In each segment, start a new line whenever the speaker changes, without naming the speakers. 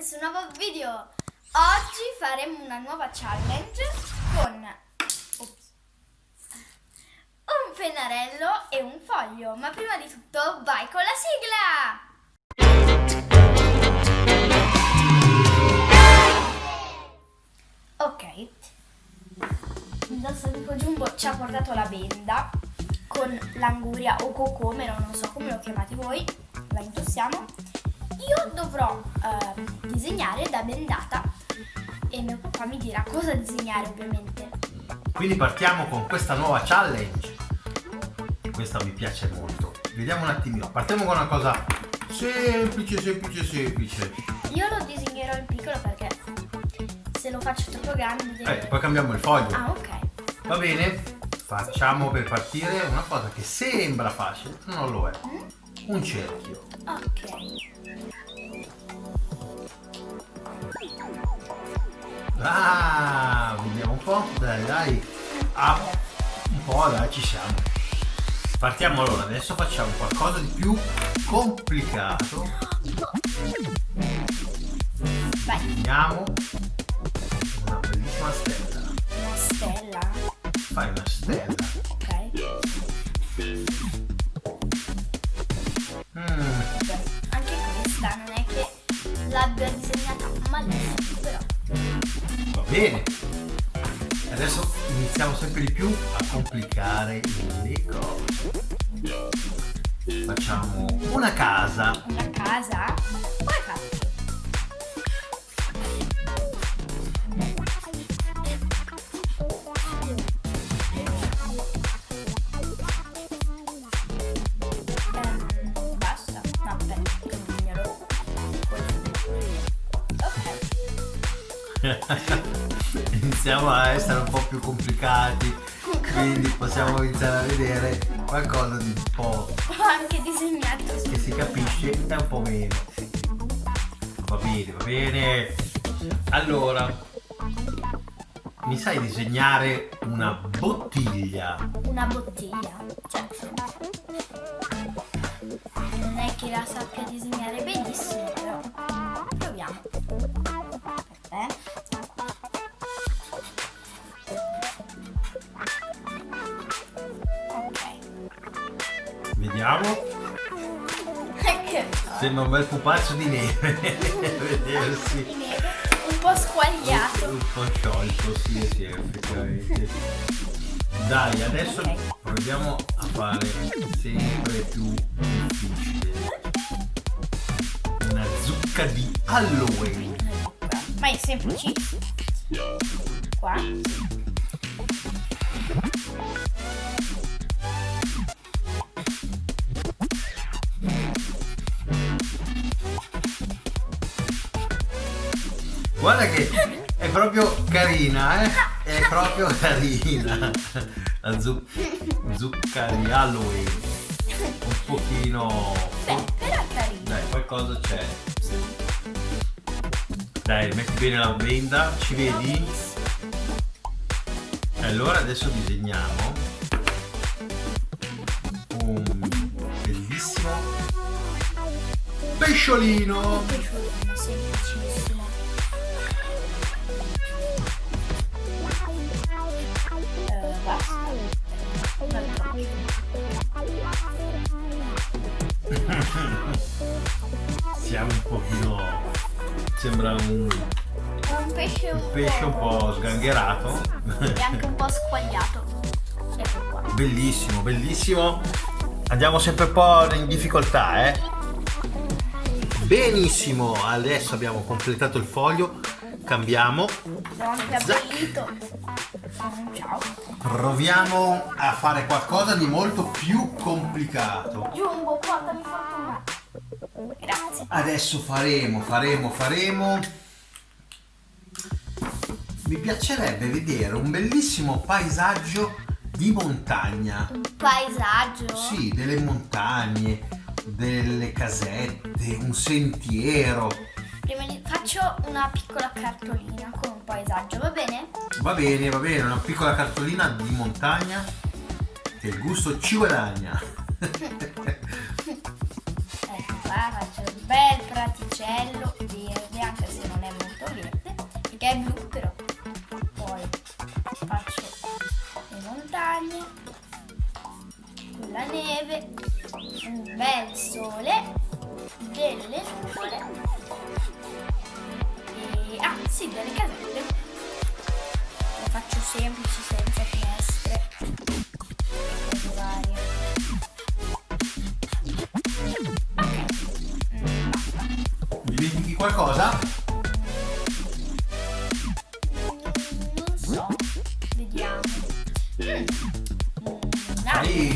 questo nuovo video. Oggi faremo una nuova challenge con ops, un pennarello e un foglio. Ma prima di tutto vai con la sigla! Ok, il nostro amico Jumbo ci ha portato la benda con l'anguria o cocomero, non so come lo chiamate voi, la indossiamo. Io dovrò eh, disegnare da bendata e mio papà mi dirà cosa disegnare ovviamente.
Quindi partiamo con questa nuova challenge. Questa mi piace molto. Vediamo un attimino. Partiamo con una cosa semplice, semplice, semplice.
Io lo disegnerò in piccolo perché se lo faccio troppo grande...
Eh, poi cambiamo il foglio.
Ah, ok.
Va bene? Facciamo per partire una cosa che sembra facile, ma non lo è.
Mm?
Un cerchio.
Ok.
Ah, vediamo un po'. Dai, dai. Ah, un po', dai, ci siamo. Partiamo allora, adesso facciamo qualcosa di più complicato.
Vai.
Disegniamo una bellissima stella.
Una stella.
Fai una stella.
Ok.
Bene. Adesso iniziamo sempre di più a complicare le cose. Facciamo una casa.
Una casa? Come faccio? Ehm, basta. No,
Iniziamo a essere un po' più complicati, quindi possiamo iniziare a vedere qualcosa di un po'
anche disegnato
che si capisce e un po' meno. Va bene, va bene. Allora, mi sai disegnare una bottiglia?
una bottiglia. Cioè, non è che la sappia disegnare benissimo, però Che
Sembra un bel pupazzo di neve. Vedersi.
di neve, un po' squagliato.
Un po' sciolto, sì, sì, effettivamente. Dai, adesso
Ok.
proviamo a fare sempre più difficile. Una zucca di Halloween.
Ma è semplicissimo. Qua.
Guarda che è proprio carina, eh? È proprio carina. La zu- zucca di Halloween. Un pochino...
Beh, però è carino.
Dai, qualcosa c'è. Dai, metti bene la benda, ci vedi? Allora adesso disegniamo un bellissimo pesciolino. Sembra un
Un pesce un,
pesce un po' sgangherato.
e anche un po' squagliato. Ecco qua.
Bellissimo, bellissimo. Andiamo sempre un po' in difficoltà, eh. Benissimo, adesso abbiamo completato il foglio. Cambiamo. Proviamo a fare qualcosa di molto più complicato.
Jumbo, portami fortuna. Grazie.
Adesso faremo, faremo, faremo. Mi piacerebbe vedere un bellissimo paesaggio di montagna.
Un paesaggio.
Sì, delle montagne, delle casette, un sentiero.
Prima di... faccio una piccola cartolina con un paesaggio, va bene?
Va bene, va bene, una piccola cartolina di montagna che il gusto ci guadagna.
guarda c'è un bel praticello verde anche se non è molto verde perché è blu però poi faccio le montagne la neve un
bel sole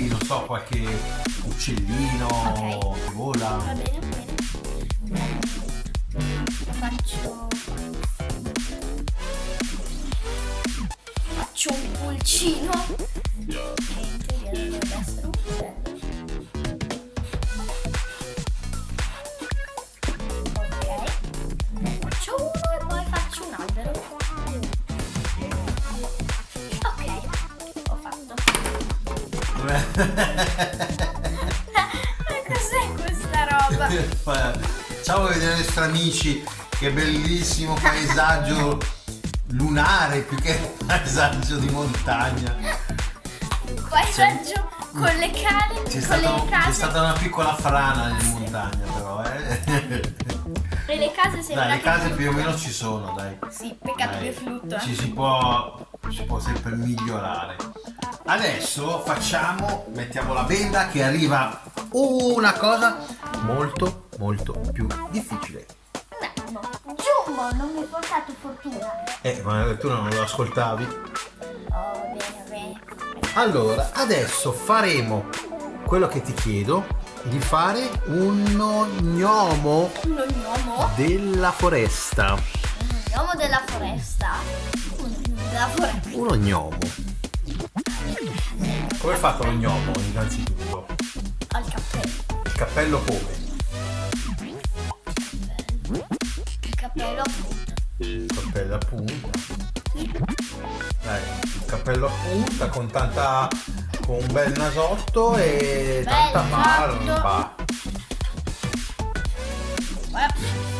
non so,
qualche uccellino
Ok.
che vola.
Va bene, va bene. Faccio. Faccio un pulcino. Che Ma cos'è questa roba?
Ciao a vedere i nostri amici, che bellissimo paesaggio lunare più che paesaggio di montagna.
Paesaggio con le cale,
C'è, stato- c'è stata una piccola frana in montagna però, eh.
E le case sembrano.
Dai, le case più o meno ci sono, dai.
Sì, peccato
Dai,
che fluttua.
Ci si può, si può sempre migliorare. Adesso facciamo, mettiamo la benda che arriva una cosa molto molto più difficile.
No, Giumbo, non mi hai portato fortuna.
Eh, ma tu non lo ascoltavi?
Oh, bene, bene.
Allora, adesso faremo quello che ti chiedo di fare uno gnomo della foresta.
Uno gnomo della foresta. Uno gnomo della foresta.
Uno gnomo. Come è fatto lo gnomo innanzitutto?
Il cappello.
Il cappello come?
Il cappello appunto.
Il cappello a punta. Dai, il cappello a punta con tanta. con un bel nasotto e
Bel
tanta barba.
Guarda.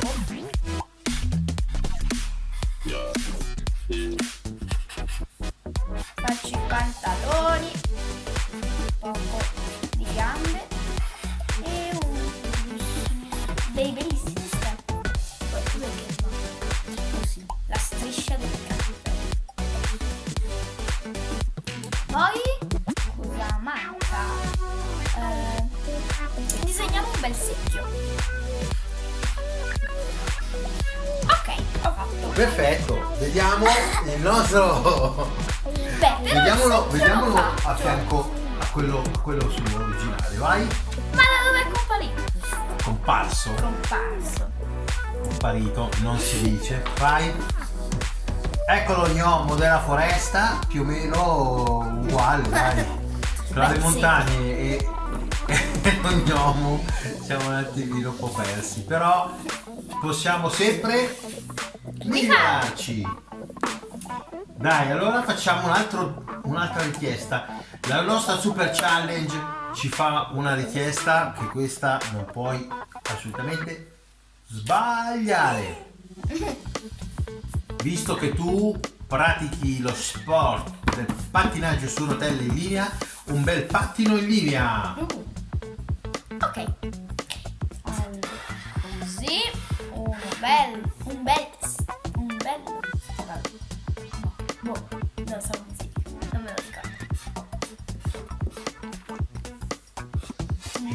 Nostro.
Beh,
Vediamolo, vediamolo a fianco a quello, a quello sull'originale, vai?
Ma da dove è comparito?
Comparso,
Comparso.
comparito, non si dice, vai. Eccolo gnomo della foresta, più o meno uguale, dai. Tra
Beh,
le
sì.
montagne e, e lo gnomo siamo un attimino un po' persi, però possiamo sempre migliorarci. Dai, allora facciamo un un'altra richiesta. La nostra super challenge ci fa una richiesta che questa non puoi assolutamente sbagliare. Visto che tu pratichi lo sport del pattinaggio su rotelle in linea, un bel pattino in linea.
Uh. Ok.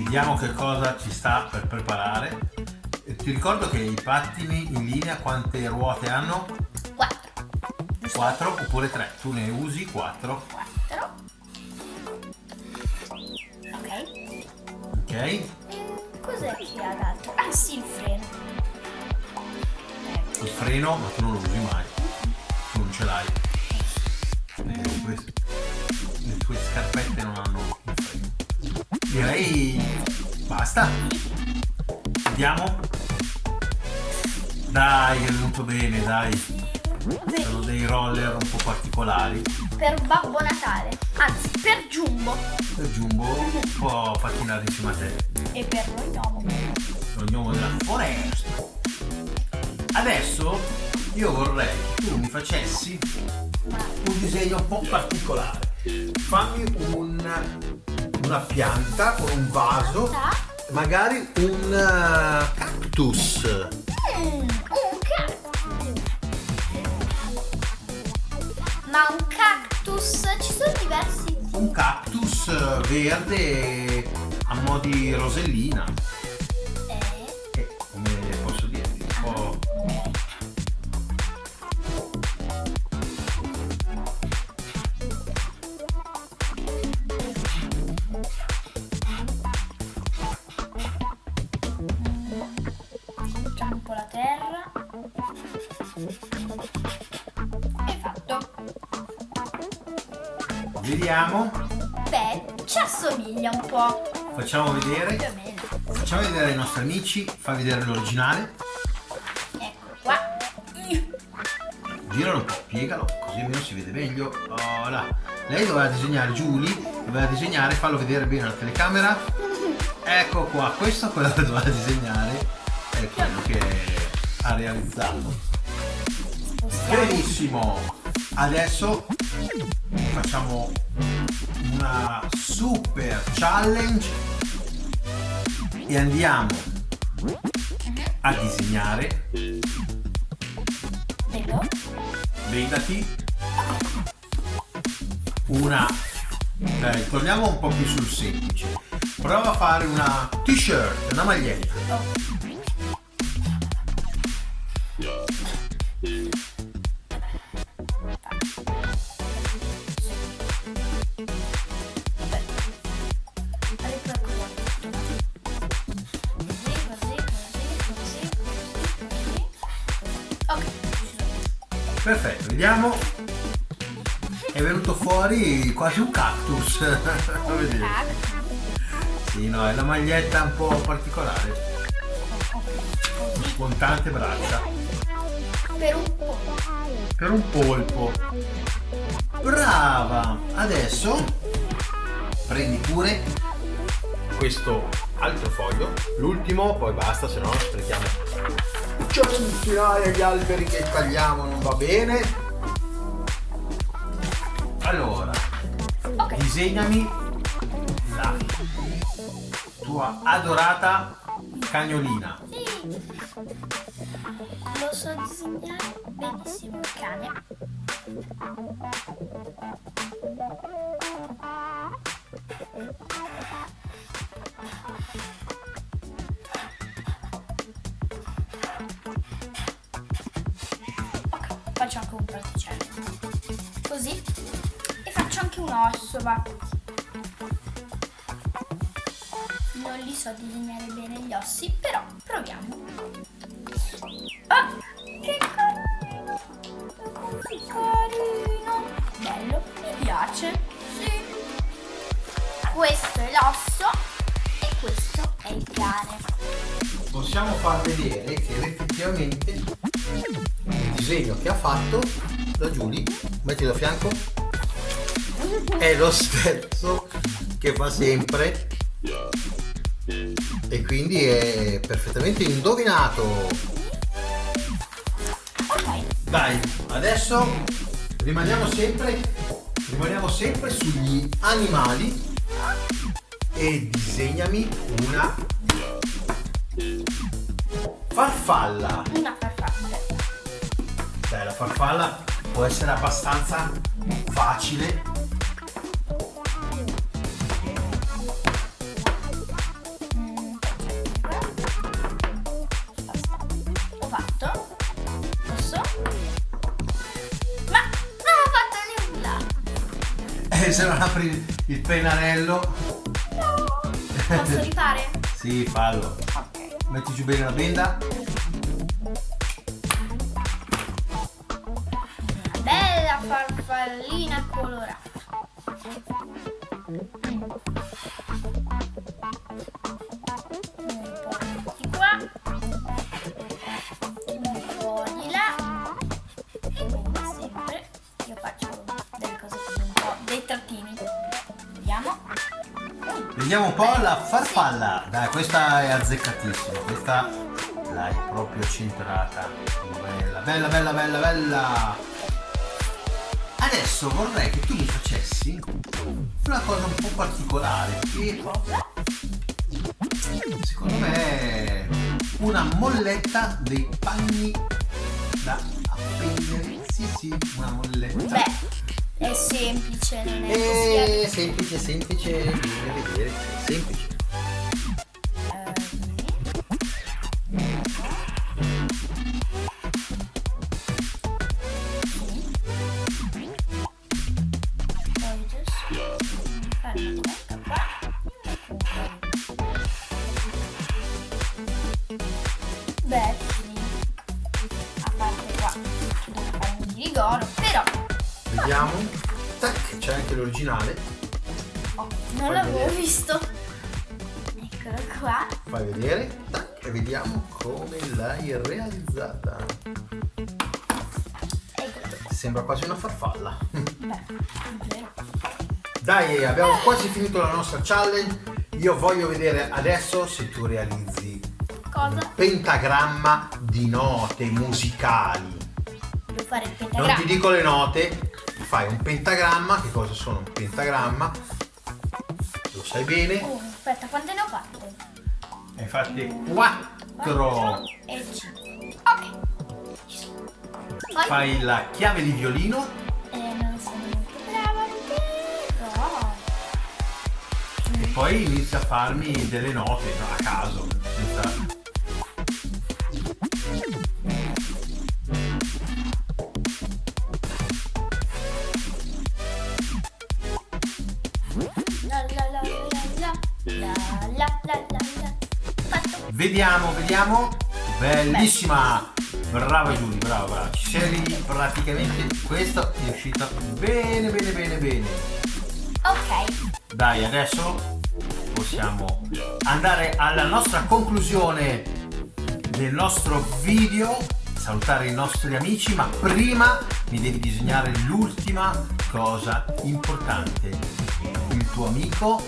Vediamo che cosa ci sta per preparare. Ti ricordo che i pattini in linea quante ruote hanno?
4.
4 oppure 3. Tu ne usi 4.
4. Ok.
Ok?
Cos'è che ha d'altro? Ah sì, il freno. Ecco.
Il freno, ma tu non lo usi mai. Tu non ce l'hai. Le tue, le tue scarpette non hanno. Direi basta. Vediamo. Dai, è venuto bene, dai. Sono dei roller un po' particolari.
per Babbo Natale. Anzi, per Jumbo.
Per Jumbo può pattinare insieme a te.
E per noi no.
Lo gnomo della foresta. Adesso io vorrei che tu mi facessi un disegno un po' particolare. Fammi un- una pianta con un vaso magari un uh, cactus.
Mm, un cactus. Ma un cactus, ci sono diversi.
Un cactus eh, verde a mo' di rosellina. Po'
la terra. E fatto.
Vediamo.
Beh, ci assomiglia un po'.
Facciamo
Più
vedere.
o meno.
Facciamo vedere ai nostri amici. Fa vedere l'originale.
Ecco qua.
Giralo un po', piegalo, così almeno si vede meglio. Oh, là. Lei doveva disegnare, Julie, doveva disegnare, fallo vedere bene alla telecamera. Ecco qua, questo è quello che doveva disegnare, è ha realizzato. Benissimo, adesso facciamo una super challenge e andiamo a disegnare, vedati, una... Dai, torniamo un po' più sul semplice. Prova a fare una t-shirt, una maglietta. Perfetto, vediamo. È venuto fuori quasi un cactus. Sì, no, è la maglietta un po' particolare. Con tante braccia.
Per un po'.
Per un polpo. Brava! Adesso prendi pure questo altro foglio. L'ultimo, poi basta, se no sprechiamo centinaia di alberi che tagliamo, non va bene. Allora,
Ok.
disegnami la tua adorata cagnolina.
Sì. Lo so disegnare benissimo il cane. Ok, faccio anche un osso, va. Non li so disegnare bene gli ossi, però proviamo. Ah, che carino! Così carino! Bello, mi piace. Sì. Questo è l'osso e questo è il cane.
Possiamo far vedere che effettivamente il disegno che ha fatto da Giulia, mettilo a fianco, è lo stesso che fa sempre e quindi è perfettamente indovinato. Dai, adesso rimaniamo sempre, rimaniamo sempre sugli animali e disegnami una farfalla.
una farfalla.
Dai, la farfalla può essere abbastanza facile. Apri il pennarello,
Posso rifare?
sì, fallo.
Ok.
Metti giù bene la benda.
Bella farfallina colorata. Vediamo
un po' la farfalla. Dai, questa è azzeccatissima. Questa l'hai proprio centrata. Bella, bella, bella, bella, bella. Adesso vorrei che tu mi facessi una cosa un po' particolare. Che Secondo me una molletta dei panni da appendere. Sì, sì, una molletta.
Beh, è semplice, non è
eh,
così.
semplice, semplice, bisogna vedere, semplice.
Beh, a parte qua, ci devo fare un ghirigoro.
Vediamo. Tac, c'è anche l'originale.
oh, non l'avevo visto. Eccolo qua.
Fai vedere. Tac, e vediamo come l'hai realizzata.
Eccolo.
Sembra quasi una farfalla.
Beh.
Dai, abbiamo quasi finito la nostra challenge. Io voglio vedere adesso se tu realizzi
Cosa?
un pentagramma di note musicali.
Devo fare il
Non
pentagramma.
ti dico le note, fai un pentagramma. Che cosa sono un pentagramma? Lo sai bene.
Oh, aspetta, quante ne ho fatte?
Ne hai fatte 4.
e 5. Ok. Poi
Fai la chiave di violino.
eh, non sono molto brava, però.
E poi inizia a farmi delle note no, a caso. senza- Vediamo, vediamo. Bellissima. Brava Giulia, brava, brava. Sei praticamente. Questo è uscito bene, bene, bene, bene.
Ok.
Dai, adesso possiamo andare alla nostra conclusione del nostro video, salutare i nostri amici, ma prima mi devi disegnare l'ultima cosa importante. Il tuo amico,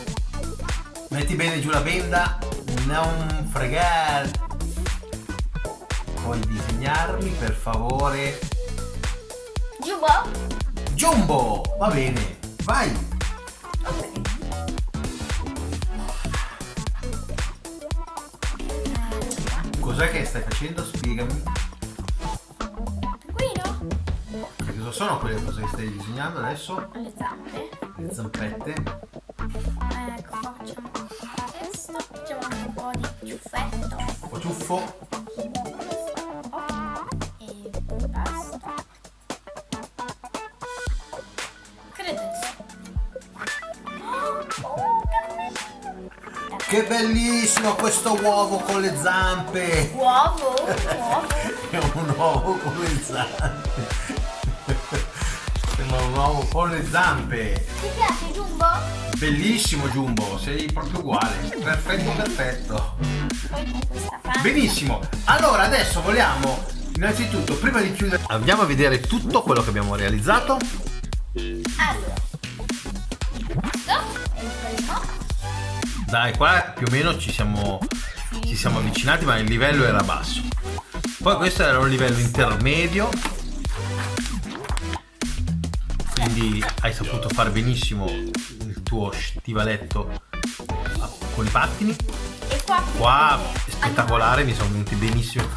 metti bene giù la benda, non fregare. Puoi disegnarmi per favore?
Giubo?
Jumbo, va bene, vai!
Ok.
Cos'è che stai facendo? Spiegami.
Qui no?
Che cosa sono quelle cose che stai disegnando adesso?
Le zampe.
Le zampette.
Ciuffetto.
Po' ciuffo.
E basta. Sì. Oh.
Che bellissimo questo uovo con le zampe!
Uovo, uovo.
È un uovo con le zampe. Sembra un uovo con le zampe.
Ti piace Jumbo?
Bellissimo Jumbo, sei proprio uguale. Perfetto, perfetto. Benissimo. Allora adesso vogliamo innanzitutto, prima di chiudere, andiamo a vedere tutto quello che abbiamo realizzato.
Allora. Questo è il primo.
Dai, qua più o meno ci siamo, ci siamo avvicinati, ma il livello era basso. Poi questo era un livello intermedio. Quindi hai saputo fare benissimo il tuo stivaletto con i pattini.
E qua
Qua spettacolare, mi sono venute benissimo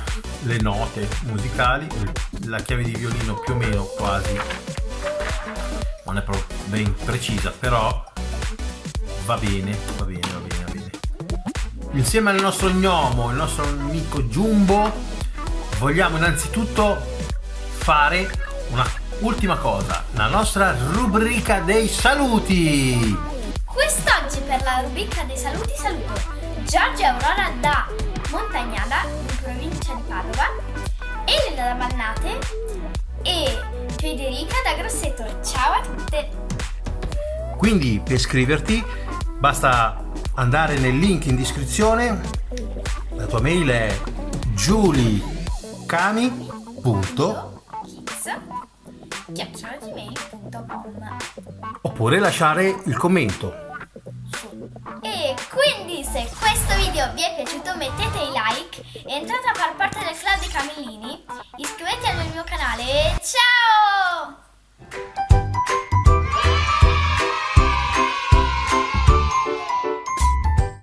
le note musicali, la chiave di violino più o meno quasi, non è proprio ben precisa, però va bene, va bene, va bene, va bene. Insieme al nostro gnomo, il nostro amico Jumbo, vogliamo innanzitutto fare una ultima cosa, la nostra rubrica dei saluti.
Quest'oggi per la rubrica dei saluti saluto Giorgio Aurora da Montagnana in provincia di Padova, Elena da Bannate e Federica da Grosseto. Ciao a tutte!
Quindi per iscriverti basta andare nel link in descrizione. La tua mail è giulicami
chiacchieragmail.com
Oppure lasciare il commento.
E quindi se questo video vi è piaciuto mettete i like, entrate a far parte del club dei Camillini, iscrivetevi al mio canale e ciao!